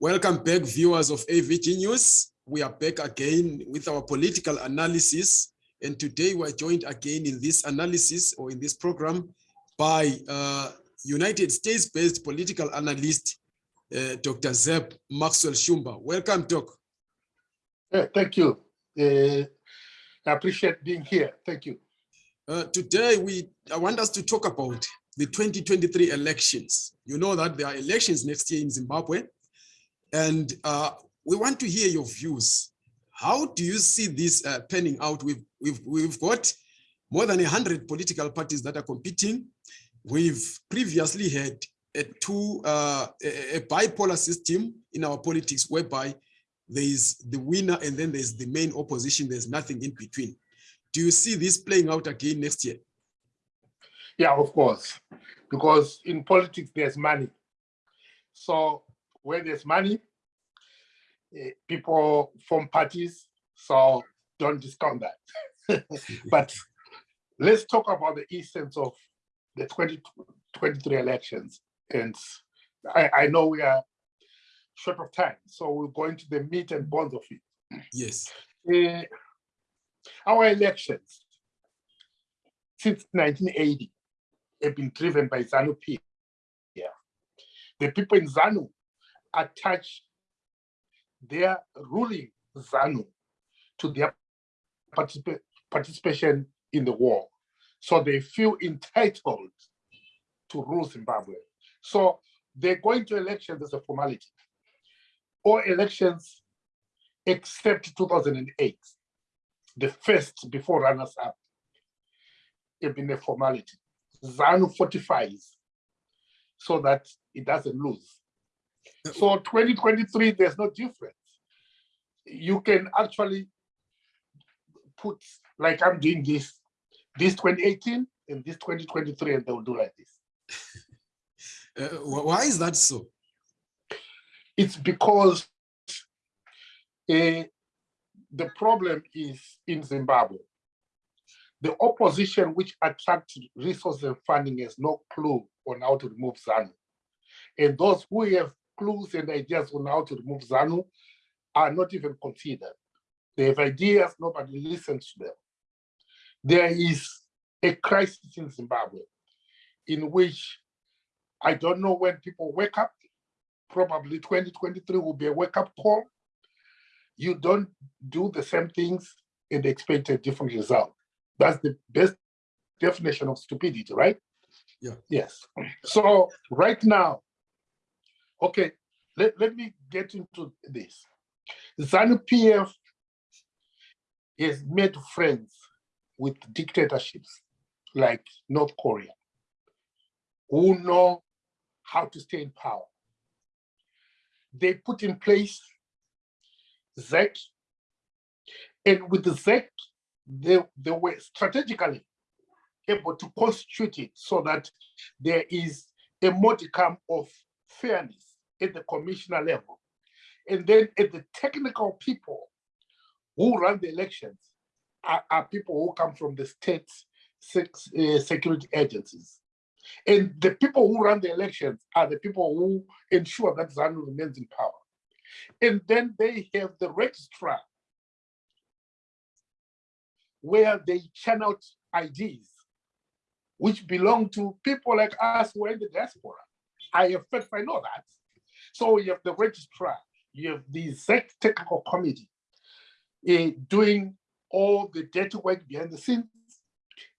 Welcome back, viewers of AVG News. We are back again with our political analysis. And today we're joined again in this analysis or in this program by uh, United States-based political analyst, uh, Dr. Zeb Maxwell Shumba. Welcome, Doc. Yeah, thank you. Uh, I appreciate being here. Thank you. Uh, today, we I want us to talk about the 2023 elections. You know that there are elections next year in Zimbabwe. And uh, we want to hear your views. How do you see this uh, panning out? We've, we've, we've got more than 100 political parties that are competing. We've previously had a two uh, a, a bipolar system in our politics whereby there is the winner and then there's the main opposition. There's nothing in between. Do you see this playing out again next year? Yeah, of course, because in politics there's money. So where there's money, eh, people form parties. So don't discount that. but let's talk about the essence of the 2023 elections. And I, I know we are short of time, so we'll go into the meat and bones of it. Yes. Uh, our elections since 1980 have been driven by ZANU PF. Yeah. The people in ZANU attach their ruling ZANU to their particip participation in the war. So they feel entitled to rule Zimbabwe. So they're going to elections as a formality. All elections except 2008, the first before runners up, have been a formality. ZANU fortifies so that it doesn't lose. So 2023, there's no difference. You can actually put, like I'm doing this, this 2018 and this 2023, and they'll do like this. Uh, why is that so? It's because uh, the problem is in Zimbabwe. The opposition which attracts resources and funding has no clue on how to remove ZANU. And those who have clues and ideas on how to remove ZANU are not even considered. They have ideas, nobody listens to them. There is a crisis in Zimbabwe in which I don't know when people wake up, probably 2023 will be a wake up call. You don't do the same things and expect a different result. That's the best definition of stupidity, right? Yeah. Yes. So right now, Okay, let, let me get into this. ZANU-PF has made friends with dictatorships like North Korea, who know how to stay in power. They put in place ZEC, and with the ZEC, they, they were strategically able to constitute it so that there is a modicum of fairness at the commissioner level. And then at the technical people who run the elections are, are people who come from the state uh, security agencies. And the people who run the elections are the people who ensure that ZANU remains in power. And then they have the registrar where they channel ideas which belong to people like us who are in the diaspora. I have fact I know that. So you have the registrar, you have the ZEC technical committee uh, doing all the dirty work behind the scenes.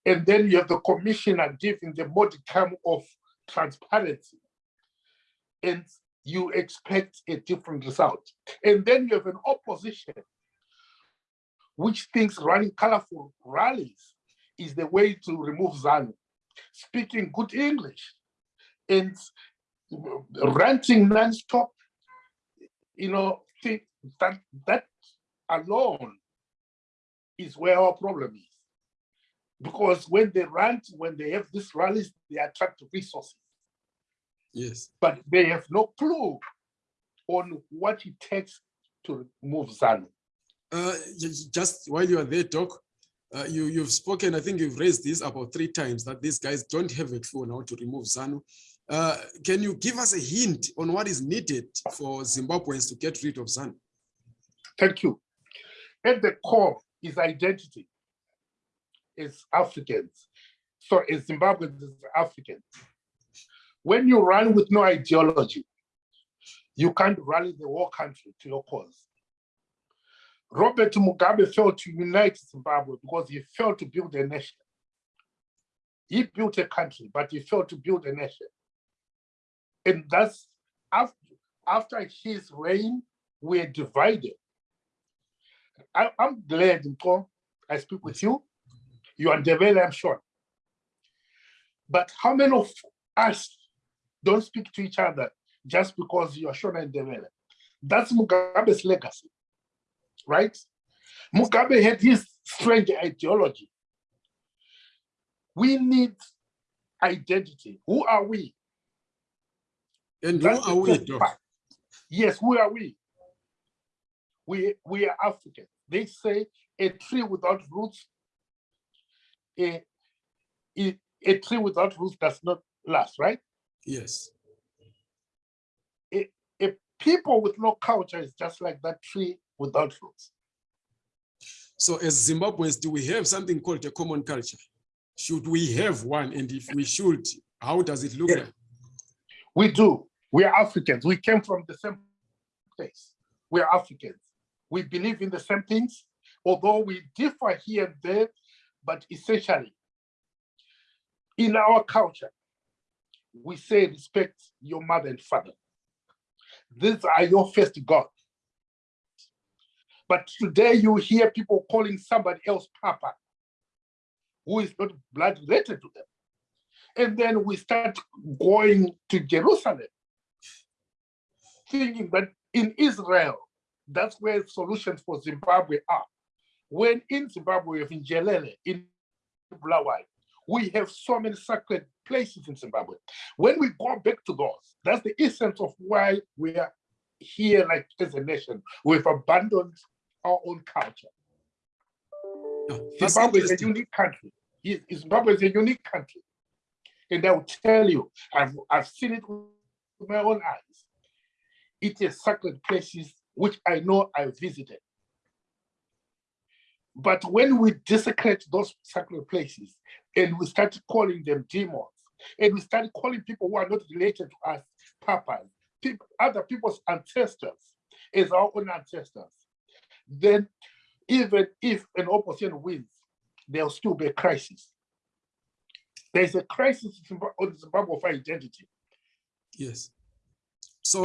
And then you have the commissioner giving the modicum of transparency. And you expect a different result. And then you have an opposition which thinks running colorful rallies is the way to remove ZANU, speaking good English. And ranting non-stop, you know, that, that alone is where our problem is. Because when they rant, when they have these rallies, they attract resources. Yes. But they have no clue on what it takes to move ZANU. Uh, just while you are there, Doc, uh, you, you've spoken, I think you've raised this about three times, that these guys don't have a clue on how to remove ZANU. Uh, can you give us a hint on what is needed for Zimbabweans to get rid of ZANU? Thank you. At the core is identity. It's Africans. So as Zimbabweans is Africans. When you run with no ideology, you can't rally the whole country to your cause. Robert Mugabe failed to unite Zimbabwe because he failed to build a nation. He built a country, but he failed to build a nation. And that's after, after his reign, we're divided. I, am glad, Paul, I speak with you. You are Ndebele, I'm sure. But how many of us don't speak to each other just because you're Shona and Ndebele? That's Mugabe's legacy right? Mugabe had his strange ideology. We need identity. Who are we? And who are we? Yes, who are we? We, we are African. They say a tree without roots, a, a, a tree without roots does not last, right? Yes. A, a people with no culture is just like that tree without roots. So as Zimbabweans, do we have something called a common culture? Should we have one? And if we should, how does it look yeah. like? We do. We are Africans. We came from the same place. We are Africans. We believe in the same things, although we differ here and there, but essentially, in our culture, we say respect your mother and father. These are your first God. But today you hear people calling somebody else Papa, who is not blood related to them. And then we start going to Jerusalem, thinking that in Israel, that's where solutions for Zimbabwe are. When in Zimbabwe, in Njelele, in Bulawayo, we have so many sacred places in Zimbabwe. When we go back to those, that's the essence of why we are here like as a nation. We've abandoned our own culture. Zimbabwe is a unique country. Zimbabwe is a unique country. And I will tell you, I've, I've seen it with my own eyes. It is sacred places which I know I visited. But when we desecrate those sacred places and we start calling them demons, and we start calling people who are not related to us papas, people, other people's ancestors as our own ancestors, then even if an opposition wins, there'll still be a crisis. There's a crisis on Zimbabwe of identity. Yes. So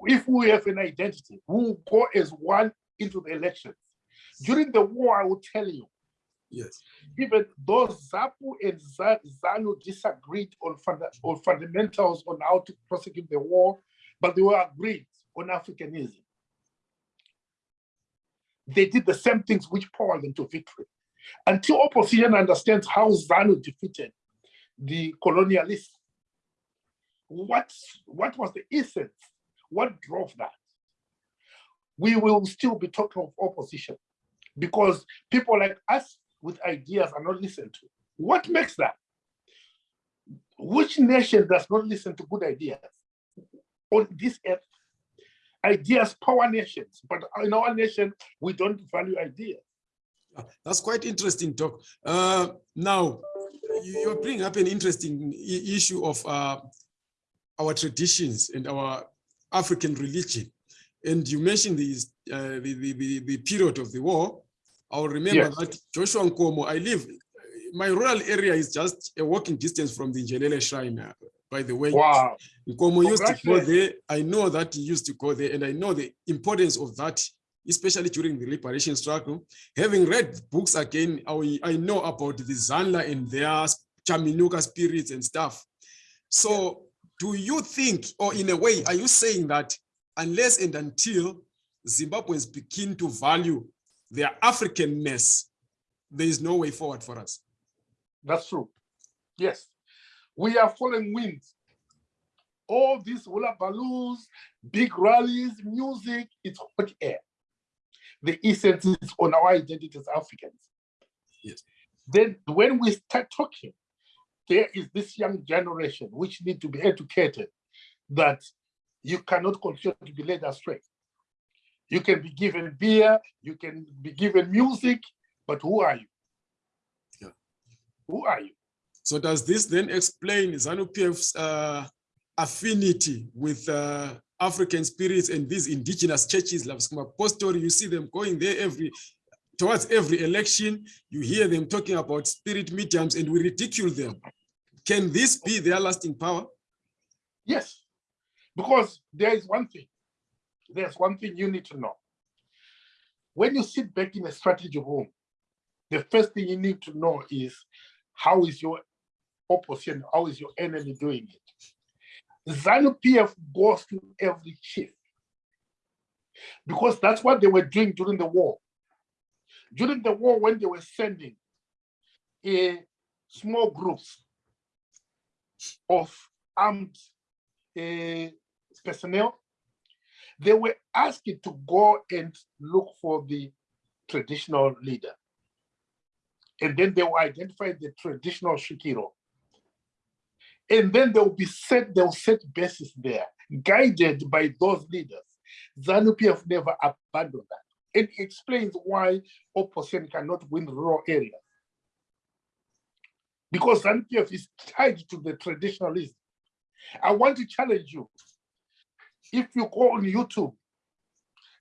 if we have an identity, we'll go as one into the elections. During the war, I will tell you, yes, even though ZAPU and ZANU disagreed on, funda on fundamentals on how to prosecute the war, but they were agreed on Africanism they did the same things which powered them to victory. Until opposition understands how ZANU defeated the colonialists, what, what was the essence? What drove that? We will still be talking of opposition because people like us with ideas are not listened to. What makes that? Which nation does not listen to good ideas on this earth? ideas power nations, but in our nation, we don't value ideas. That's quite interesting talk. Uh, now, you're bringing up an interesting issue of uh, our traditions and our African religion. And you mentioned these, uh, the, the, the, period of the war. I'll remember yes. that Joshua Nkomo, I live, my rural area is just a walking distance from the Njelele Shrine by the way. Wow. Nkomo used to go there. I know that he used to go there and I know the importance of that, especially during the liberation struggle. Having read books again, I, I know about the Zanla and their Chaminuka spirits and stuff. So do you think, or in a way, are you saying that unless and until Zimbabweans begin to value their Africanness, there is no way forward for us? That's true. Yes. We are following winds. All these hula balloons, big rallies, music, it's hot air. The essence is on our identity as Africans. Yes. Then when we start talking there is this young generation which need to be educated that you cannot continue to be led astray. You can be given beer, you can be given music, but who are you? Yeah. Who are you? So does this then explain ZANU-PF's uh, affinity with uh, African spirits and these indigenous churches like Skuma Apostle, you see them going there every towards every election, you hear them talking about spirit mediums and we ridicule them. Can this be their lasting power? Yes, because there is one thing. There's one thing you need to know. When you sit back in a strategy room, the first thing you need to know is how is your opposition, how is your enemy doing it? ZANU PF goes to every chief because that's what they were doing during the war. During the war, when they were sending a small groups of armed uh, personnel, they were asked to go and look for the traditional leader. And then they will identify the traditional svikiro. And then they'll be set, they'll set bases there, guided by those leaders. ZANU-PF never abandoned that. It explains why opposition cannot win rural areas. Because ZANU-PF is tied to the traditionalism. I want to challenge you. If you go on YouTube,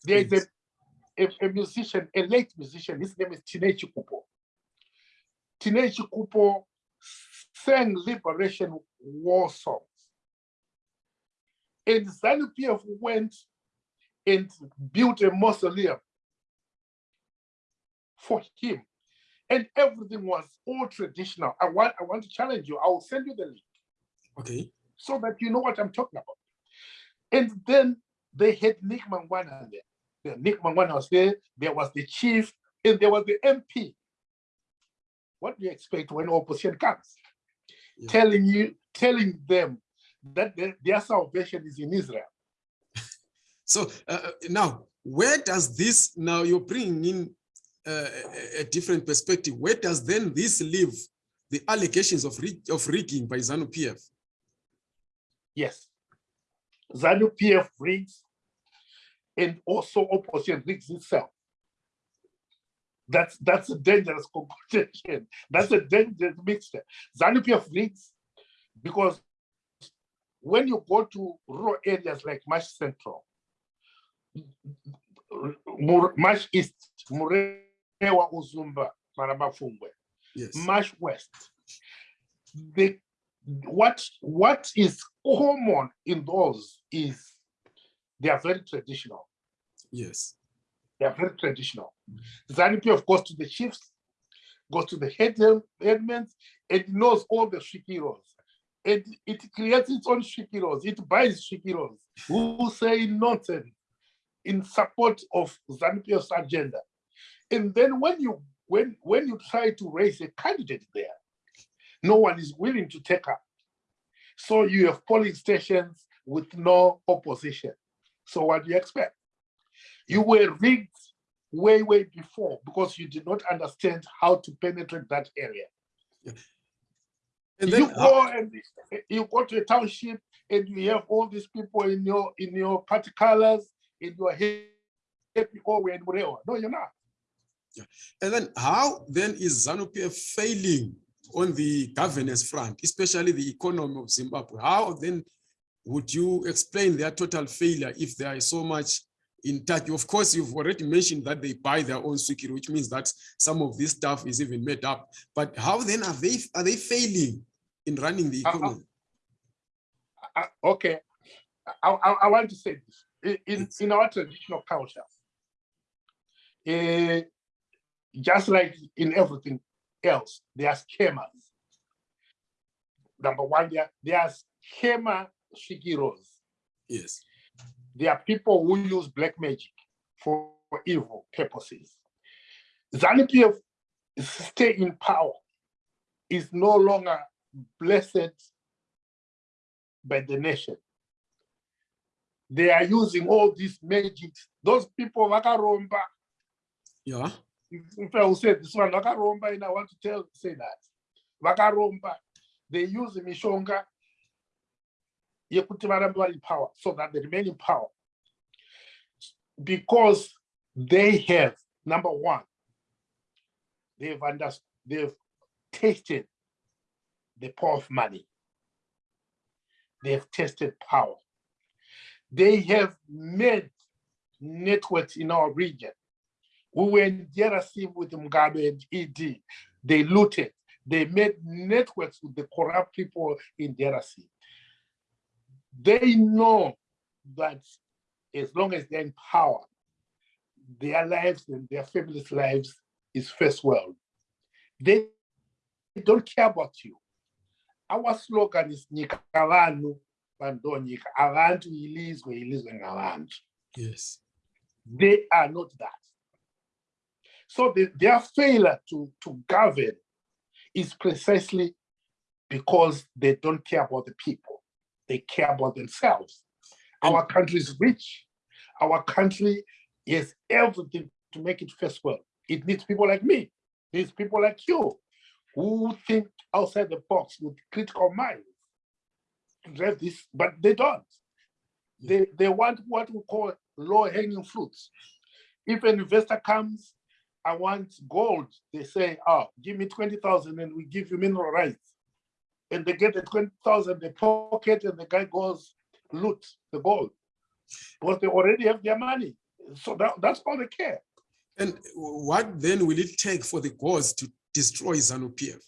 there is a, a, a, musician, a late musician, his name is Tinei Chikupo. Tinei Chikupo sang liberation war songs. And ZANU-PF went and built a mausoleum for him. And everything was all traditional. I want, I want to challenge you. I will send you the link. Okay. So that you know what I'm talking about. And then they had Nick Mangwana there. Nick Mangwana was there. There was the chief, and there was the MP. What do you expect when opposition comes? Yeah. Telling you, telling them that their, their salvation is in Israel. so uh, now, where does this now you're bringing in a different perspective, where does then this leave the allegations of, rig of rigging by ZANU-PF? Yes. ZANU-PF rigs and also opposition rigs itself. That's that's a dangerous combination. That's a dangerous mixture. ZANU-PF rigs because when you go to rural areas like Mash Central, Mash East, Mure Ewa Uzumba, Maramba Pfungwe, yes. Mash West. The, what, what is common in those is they are very traditional. Yes. They are very traditional. ZANU of goes to the chiefs, goes to the head headmen, and knows all the svikiros. And it creates its own svikiros. It buys svikiros who say nonsense in support of ZANU-PF's agenda. And then when you when when you try to raise a candidate there, no one is willing to take up. So you have polling stations with no opposition. So what do you expect? You were rigged way, way before because you did not understand how to penetrate that area. And you go and you go to a township and you have all these people in your in your party colors in your head. Oh, no, you're not. Yeah. And then how then is ZANU-PF failing on the governance front, especially the economy of Zimbabwe? How then would you explain their total failure if there is so much in touch? Of course, you've already mentioned that they buy their own security, which means that some of this stuff is even made up. But how then are they are they failing in running the economy? Uh, uh, uh, okay, I, I, I, want to say this. In, in our traditional culture, uh, just like in everything else, there are scammers. Number one, there, there are scammer svikiros. Yes. There are people who use black magic for evil purposes. ZANU-PF stay in power is no longer blessed by the nation. They are using all these magic. Those people, Vakaromba, yeah if I will say this one, Vakaromba, and I want to tell say that. Vakaromba, they use mishonga yekuti varambe in power so that they remain in power. Because they have number one they've understood they've tasted the power of money. They've tasted power. They have made networks in our region we were in DRC with Mugabe and ED. They looted. They made networks with the corrupt people in DRC. They know that as long as they're in power, their lives and their families' lives is first world. They don't care about you. Our slogan is Nyika vanhu vandonyika avantu ilizwe ilizwe ngavantu. Yes. They are not that. So the, their failure to, to govern is precisely because they don't care about the people. They care about themselves. Our country is rich. Our country has everything to make it first world. It needs people like me. It needs people like you who think outside the box with critical minds. drive this, but they don't. They, they want what we call low hanging fruits. If an investor comes I want gold. They say, oh, give me 20,000 and we give you mineral rights. And they get the 20,000, they pocket and the guy goes loot the gold. But they already have their money. So that, that's all they care. And what then will it take for the gods to destroy ZANU PF?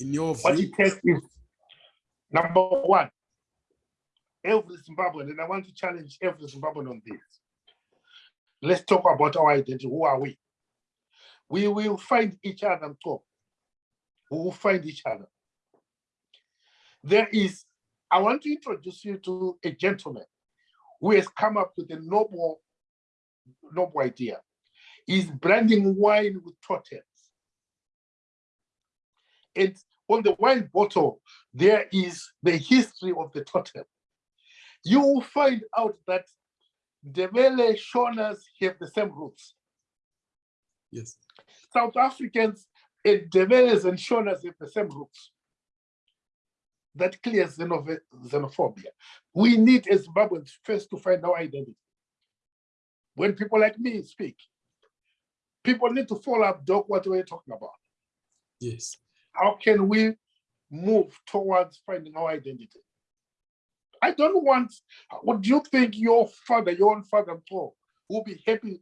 In your view? What it takes is, number one, every Zimbabwean, and I want to challenge every Zimbabwean on this. Let's talk about our identity. Who are we? We will find each other and talk. We will find each other. There is, I want to introduce you to a gentleman who has come up with a noble, noble idea. He's blending wine with totems. And on the wine bottle, there is the history of the totem. You will find out that the Mele Shonas have the same roots. Yes. South Africans and Ndebeles and Shonas have the same roots. That clears xenophobia. We need as Zimbabweans first to find our identity. When people like me speak, people need to follow up, Doc, what we're talking about. Yes. How can we move towards finding our identity? I don't want, would you think your father, your own father, Paul, will be happy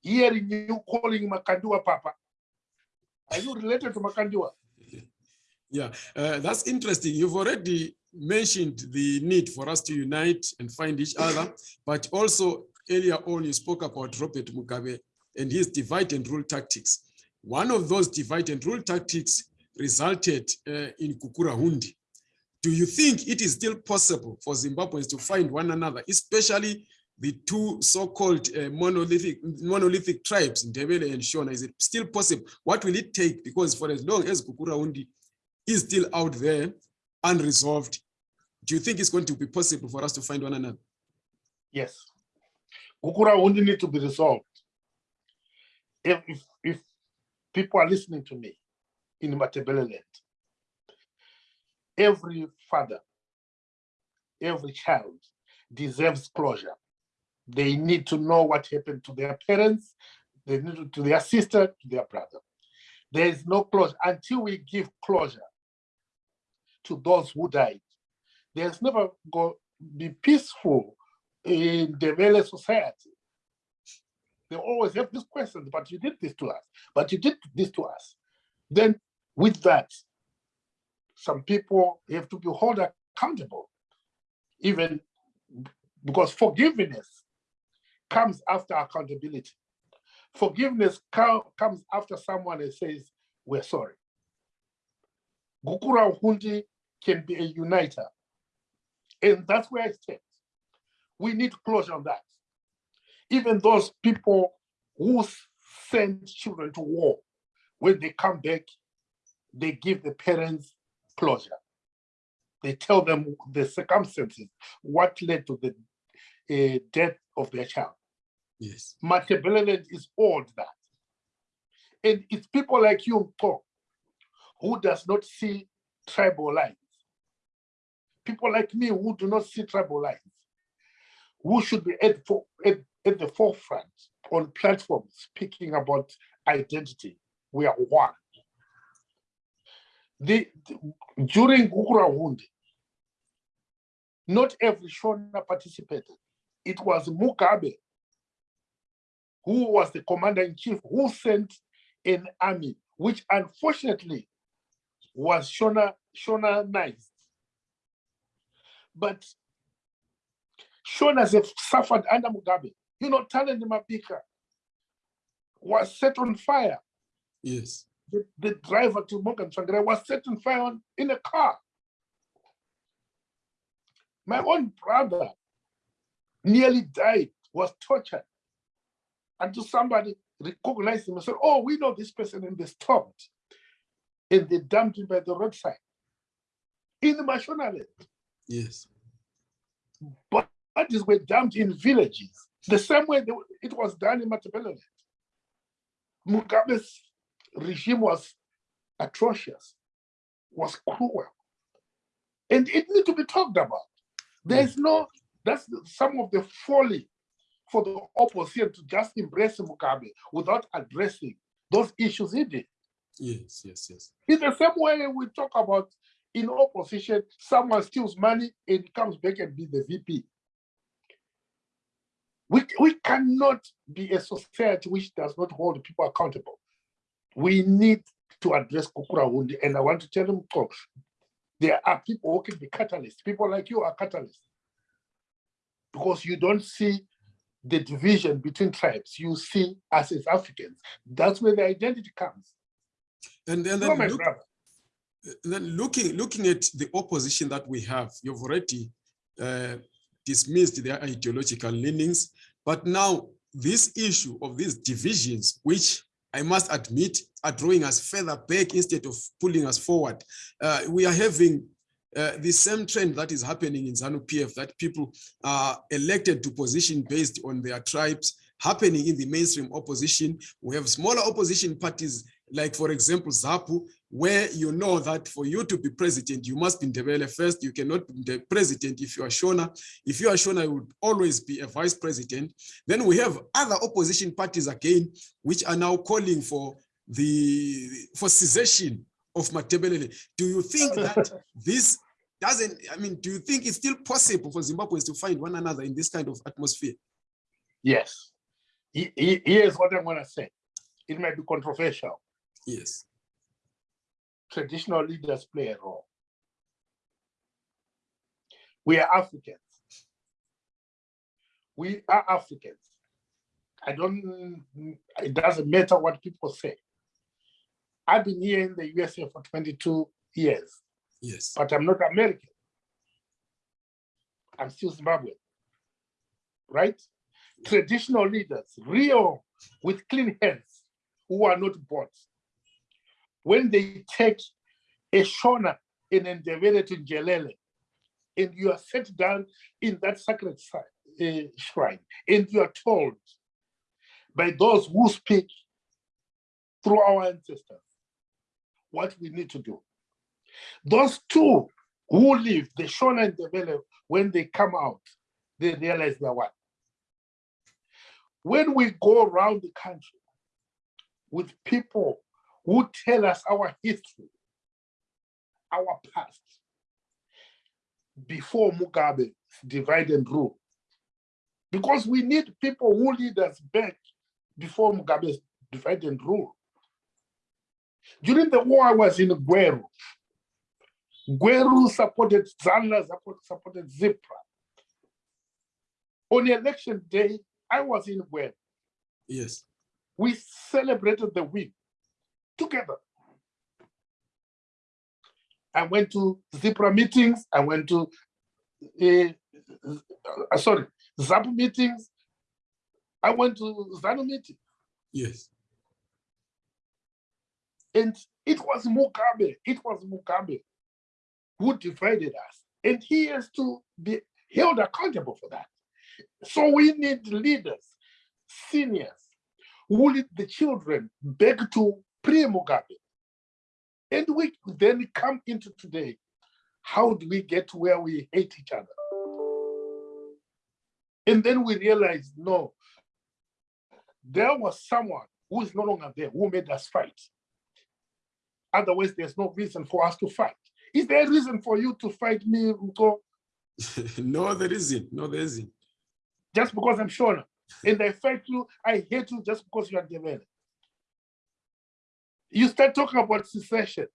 hearing you calling Makandiwa Papa? Are you related to Makandiwa? Yeah, uh, that's interesting. You've already mentioned the need for us to unite and find each other, but also earlier on you spoke about Robert Mugabe and his divide and rule tactics. One of those divide and rule tactics resulted uh, in Gukurahundi. Do you think it is still possible for Zimbabweans to find one another, especially the two so-called uh, monolithic monolithic tribes, Ndebele and Shona? Is it still possible? What will it take? Because for as long as Gukurahundi is still out there unresolved, do you think it's going to be possible for us to find one another? Yes. Kukura only need to be resolved. If, if, if people are listening to me in Matabeleland, every father, every child deserves closure. They need to know what happened to their parents, they need to, to their sister, to their brother. There is no closure until we give closure to those who died. There's never going to be peaceful in the Vele society. They always have these questions, but you did this to us, but you did this to us. Then with that, some people have to be held accountable, even because forgiveness comes after accountability. Forgiveness comes after someone that says, we're sorry. Gukurahundi can be a uniter. And that's where I stand. We need closure on that. Even those people who send children to war, when they come back, they give the parents closure. They tell them the circumstances, what led to the uh, death of their child. Yes. Machiavellian is all that. And it's people like you, who does not see tribal lines. People like me who do not see tribal lines, who should be at, for, at, at the forefront on platforms speaking about identity. We are one. The, the- during Gukurahundi, not every Shona participated. It was Mugabe who was the commander in chief who sent an army, which unfortunately was Shona Shonanized. But Shonas have suffered under Mugabe. You know, Talent Mabika was set on fire. Yes. The, the driver to Morgan Tsvangirai was set on fire on- in a car. My own brother nearly died, was tortured. Until somebody recognized him and said, Oh, we know this person, and they stopped. And they dumped him by the roadside in the Mashonaland. Yes. Bodies were dumped in villages, the same way they- it was done in Matabeleland. Mugabe's regime was atrocious, was cruel, and it needs to be talked about. There's mm. no, that's the- some of the folly for the opposition to just embrace Mugabe without addressing those issues in it. Yes. Yes. Yes. In the same way we talk about in opposition, someone steals money and comes back and be the VP. We, we cannot be a society which does not hold people accountable. We need to address Gukurahundi, and I want to tell them, folks, there are people who can be catalysts. People like you are catalysts. Because you don't see the division between tribes, you see us as Africans. That's where the identity comes. And, and then look, then looking looking at the opposition that we have, you've already uh, dismissed their ideological leanings, but now this issue of these divisions, which I must admit are drawing us further back instead of pulling us forward. Uh, we are having uh, the same trend that is happening in ZANU PF that people are elected to position based on their tribes happening in the mainstream opposition. We have smaller opposition parties like for example, ZAPU, where you know that for you to be president, you must be Ndebele first. You cannot be the president if you are Shona. If you are Shona, you would always be a vice president. Then we have other opposition parties again, which are now calling for the for cessation of Matebelele. Do you think that this doesn't, I mean, do you think it's still possible for Zimbabweans to find one another in this kind of atmosphere? Yes. He- he- Here's what I'm gonna say. It might be controversial. Yes. Traditional leaders play a role. We are Africans. We are Africans. I don't, it doesn't matter what people say. I've been here in the USA for 22 years, Yes. but I'm not American. I'm still Zimbabwean, right? Traditional leaders, real with clean hands, who are not bought. When they take a Shona in Ndebele to Njelele, and you are set down in that sacred uh, shrine, and you are told by those who speak through our ancestors what we need to do. Those two who live, the Shona and Ndebele, when they come out, they realize they're one. When we go around the country with people who tell us our history, our past, before Mugabe divide and rule. Because we need people who lead us back before Mugabe divide and rule. During the war, I was in Gweru. Gweru supported Zanla, support- supported Zipra. On election day, I was in Gweru. Yes. We celebrated the win together. I went to Zipra meetings. I went to, uh, sorry, ZAP meetings. I went to ZANU meetings. Yes. And it was Mugabe, it was Mugabe who divided us. And he has to be held accountable for that. So we need leaders, seniors, who lead the children back to pre-Mugabe. And we then come into today. How do we get to where we hate each other? And then we realize, no, there was someone who is no longer there who made us fight. Otherwise, there's no reason for us to fight. Is there a reason for you to fight me, Ruto, no, there isn't. No, there isn't. just because I'm Shona? And I fight you, I hate you just because you are Ndebele. You start talking about secession.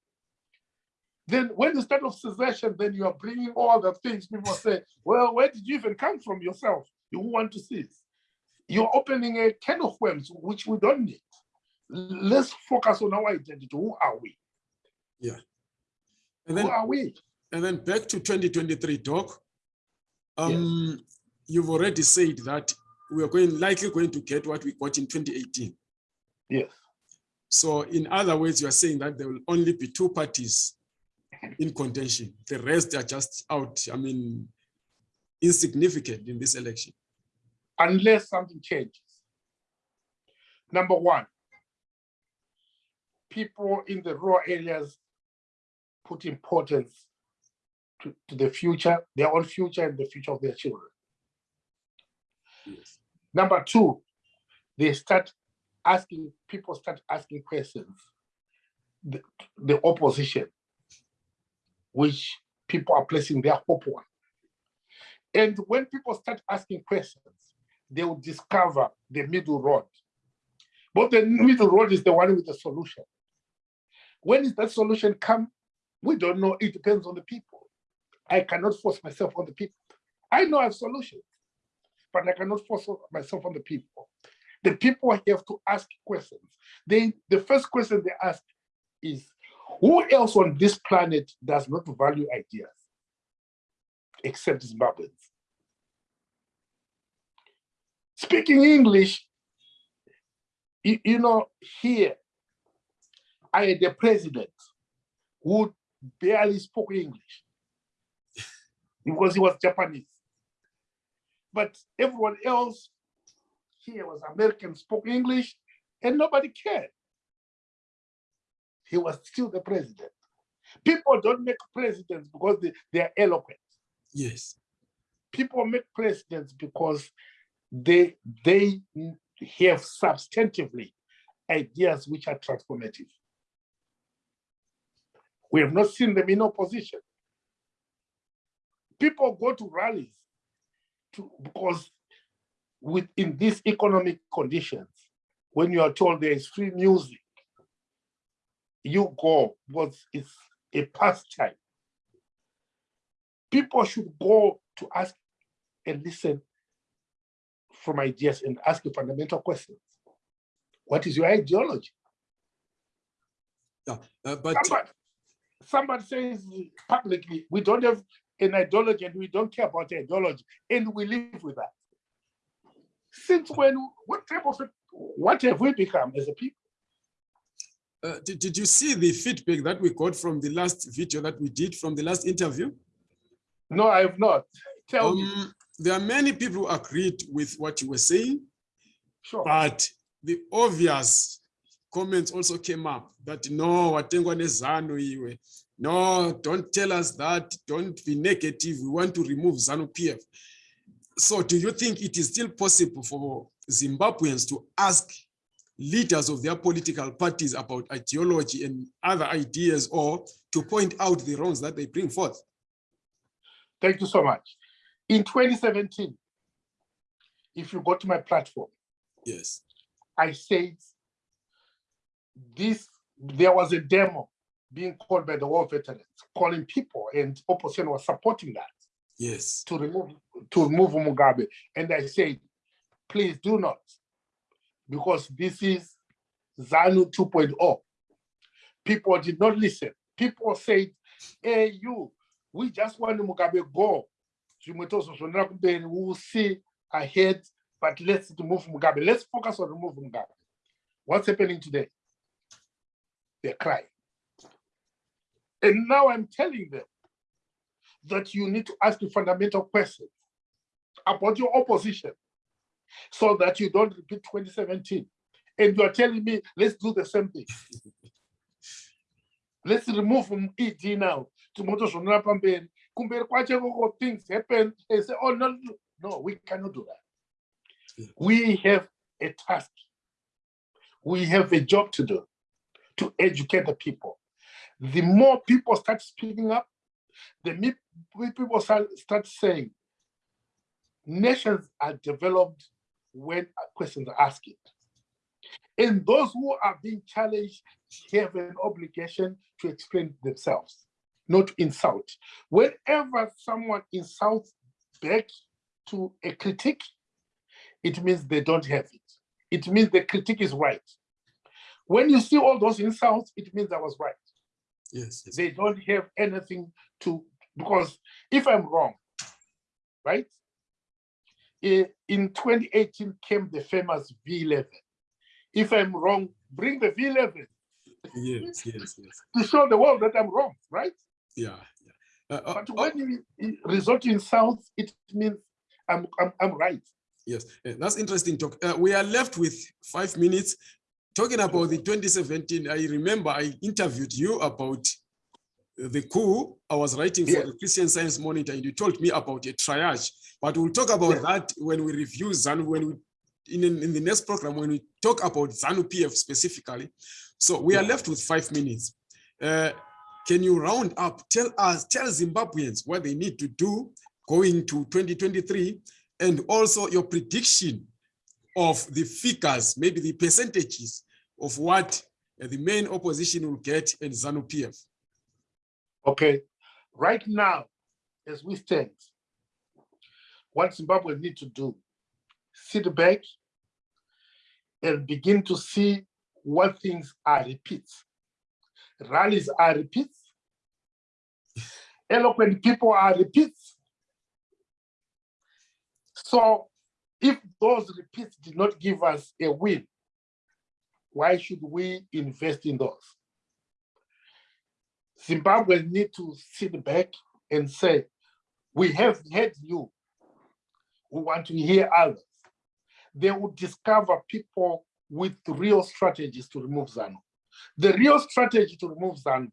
Then when you start of secession, then you are bringing all the things people say, well, where did you even come from yourself? You want to see. You're opening a can of worms, which we don't need. Let's focus on our identity. Who are we? And Who then, are we? and then back to 2023 talk. Um, you've already said that we are going likely going to get what we got in 2018. Yes. So in other words, you are saying that there will only be two parties in contention. The rest are just out. I mean, insignificant in this election. unless something changes. Number one, people in the rural areas put importance to, to the future, their own future and the future of their children. Yes. Number two, they start asking, people start asking questions. The, the opposition, which people are placing their hope on. And when people start asking questions, they will discover the middle road. But the middle road is the one with the solution. When is that solution come? We don't know. It depends on the people. I cannot force myself on the people. I know I have solutions, but I cannot force myself on the people. The people have to ask questions. They, the first question they ask is, who else on this planet does not value ideas except Zimbabweans? Speaking English, you, you know, here, I had a president who barely spoke English because he was Japanese. But everyone else here was American, spoke English, and nobody cared. He was still the president. People don't make presidents because they, they are eloquent. Yes. People make presidents because they they have substantively ideas which are transformative. We have not seen them in opposition. People go to rallies to, because within these economic conditions, when you are told there is free music, you go because it's a pastime. People should go to ask and listen from ideas and ask you fundamental questions. What is your ideology? Yeah. Uh, but Somebody, somebody says publicly, we don't have an ideology and we don't care about ideology, and we live with that. Since when, what type of, what have we become as a people? uh, did, did you see the feedback that we got from the last video that we did from the last interview? No, I have not. Tell me, Um, there are many people who agreed with what you were saying, sure. but the obvious comments also came up that no, watengwa nezanu iwe. No, don't tell us that. Don't be negative. We want to remove ZANU PF. So do you think it is still possible for Zimbabweans to ask leaders of their political parties about ideology and other ideas or to point out the wrongs that they bring forth? Thank you so much. In 2017, if you go to my platform, Yes. I said this, there was a demo being called by the war veterans, calling people and opposition was supporting that Yes. to remove, to remove Mugabe. And I said, please do not, because this is ZANU 2.0. People did not listen. People said, hey, you, we just want Mugabe go. Zvimwe zvonera kumberi, We will see ahead, but let's remove Mugabe. Let's focus on removing Mugabe. What's happening today? They're crying. And now I'm telling them that you need to ask the fundamental question about your opposition so that you don't repeat 2017. And you are telling me, let's do the same thing. let's remove from ED now. Tomorrow zvonora pamberi. Kumberi kwacho koko things happen. They say, oh no, no, we cannot do that. We have a task. We have a job to do to educate the people. The more people start speaking up, the we- people start, start saying, nations are developed when questions are asked. And those who are being challenged have an obligation to explain themselves, not insult. Whenever someone insults back to a critique, it means they don't have it. It means the critique is right. When you see all those insults, it means I was right. Yes, yes. They don't have anything to, because if I'm wrong, right? In 2018 came the famous V11. If I'm wrong, bring the V11 Yes, yes, yes. to show the world that I'm wrong, right? Yeah. yeah. Uh, uh, But uh, when you resort to insults, it means I'm, I'm, I'm right. Yes, eh, that's interesting talk. Uh, we are left with five minutes. Talking about the 2017, I remember I interviewed you about the coup. I was writing for Yes. the Christian Science Monitor and you told me about a triage. But we'll talk about Yes. that when we review ZANU, when we, in, in the next program, when we talk about ZANU PF specifically. So we are left with five minutes. Uh, can you round up, tell us, tell Zimbabweans what they need to do going to 2023 and also your prediction of the figures, maybe the percentages of what uh, the main opposition will get in ZANU PF. Okay, right now, as we stand, what Zimbabwe need to do, sit back and begin to see what things are repeats. Rallies are repeats. Eloquent people are repeats. So if those repeats did not give us a win, why should we invest in those? Zimbabwe need to sit back and say, we have heard you. We want to hear others. They will discover people with real strategies to remove ZANU. The real strategy to remove ZANU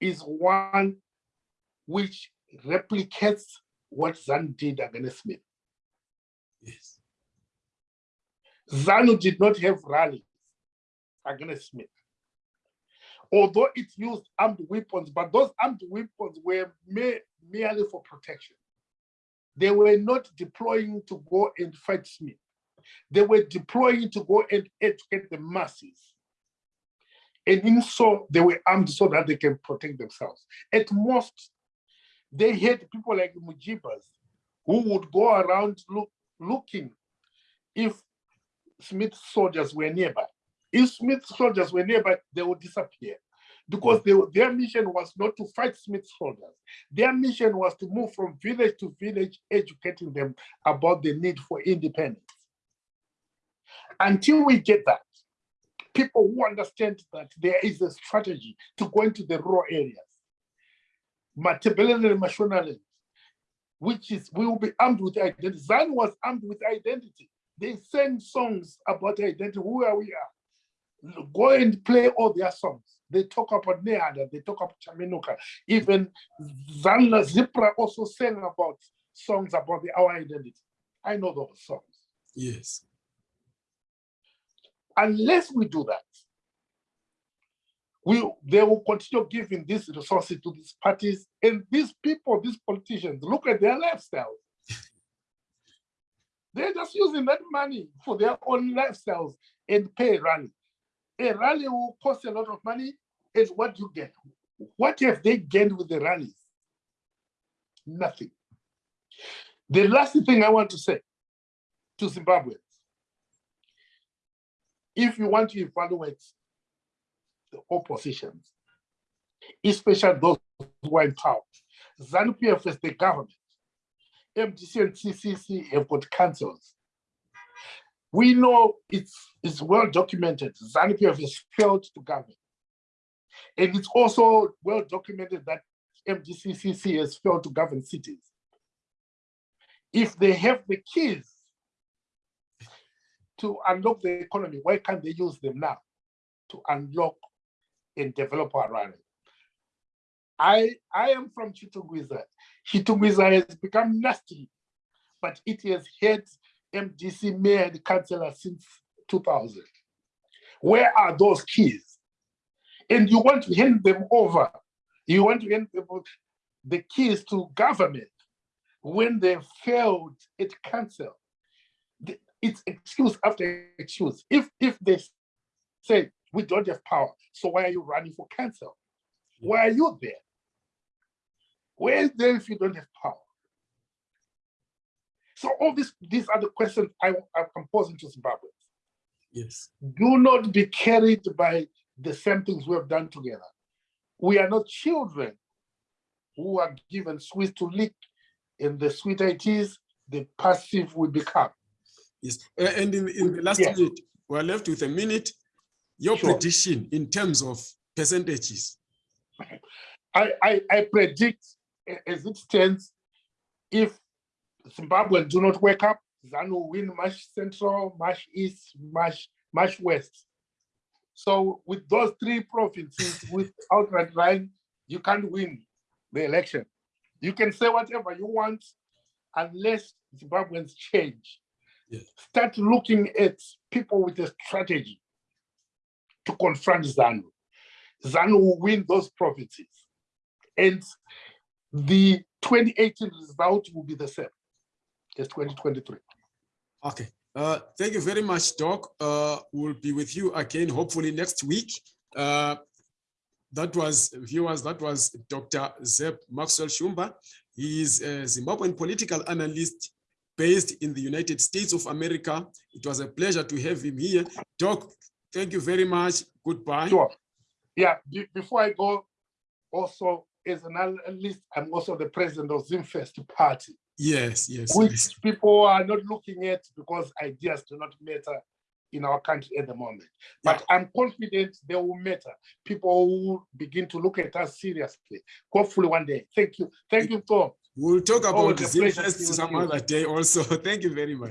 is one which replicates what ZANU did against Smith. Yes. ZANU did not have rallies against Smith. Although it used armed weapons, but those armed weapons were me- merely for protection. They were not deploying to go and fight Smith. They were deploying to go and educate the masses. And in so, they were armed so that they can protect themselves. At most, they had people like Mujibas who would go around look, looking if Smith soldiers were nearby. If Smith soldiers were nearby, they would disappear because they, their mission was not to fight Smith soldiers. Their mission was to move from village to village, educating them about the need for independence. Until we get that, people who understand that there is a strategy to go into the rural areas, Matebelele and which is we will be armed with identity. Zan was armed with identity. They sang songs about identity, who are we are. Go and play all their songs. They talk about Nehanda, they talk about Chaminuka. Even Zanla Zipra also sang about songs about the, our identity. I know those songs. Yes. Unless we do that, we they will continue giving these resources to these parties and these people, these politicians. Look at their lifestyles. They're just using that money for their own lifestyles and pay a rally. A rally will cost a lot of money, and what you get? What have they gained with the rallies? Nothing. The last thing I want to say to Zimbabweans, if you want to evaluate the oppositions, especially those who are in power, ZANU-PF is the government. MDC and CCC have got councils. We know it's, it's well documented. ZANU-PF has failed to govern. And it's also well documented that MDCCC has failed to govern cities. If they have the keys to unlock the economy, why can't they use them now to unlock and developer rally? I, I am from Chitungwiza. Chitungwiza has become nasty, but it has had MDC mayor and councillor since 2000. Where are those keys? And you want to hand them over. You want to hand them the keys to government when they failed at council. It's excuse after excuse. If if they say we don't have power, so why are you running for council? Why are you there? Where is there if you don't have power? So all this, these are the questions I, I'm posing to Zimbabwe. Yes. Do not be carried by the same things we have done together. We are not children who are given sweets to lick, and the sweeter it is, the passive we become. Yes. And in, in the last Yes. minute, we're left with a minute. Your Sure. prediction in terms of percentages. I, I, I predict a- as it stands, if Zimbabweans do not wake up, ZANU win Mash Central, Mash East, Mash, Mash West. So with those three provinces with outright line, you can't win the election. You can say whatever you want unless Zimbabweans change. Yeah. Start looking at people with a strategy to confront ZANU. ZANU will win those provinces. And the 2018 result will be the same as 2023. Okay. Uh, thank you very much, Doc. Uh, we'll be with you again, hopefully next week. Uh, that was, viewers, that was Dr. Zeb Maxwell Shumba. He is a Zimbabwean political analyst based in the United States of America. It was a pleasure to have him here. Doc, thank you very much. Goodbye. Sure. Yeah, be- before I go, also as an analyst, I'm also the president of ZimFirst Party, Yes, yes, which yes. people are not looking at because ideas do not matter in our country at the moment. But I'm confident they will matter. People will begin to look at us seriously. Hopefully one day. Thank you. Thank you, Tom. We'll talk about a ZimFirst to be with some other day also. Thank you very much.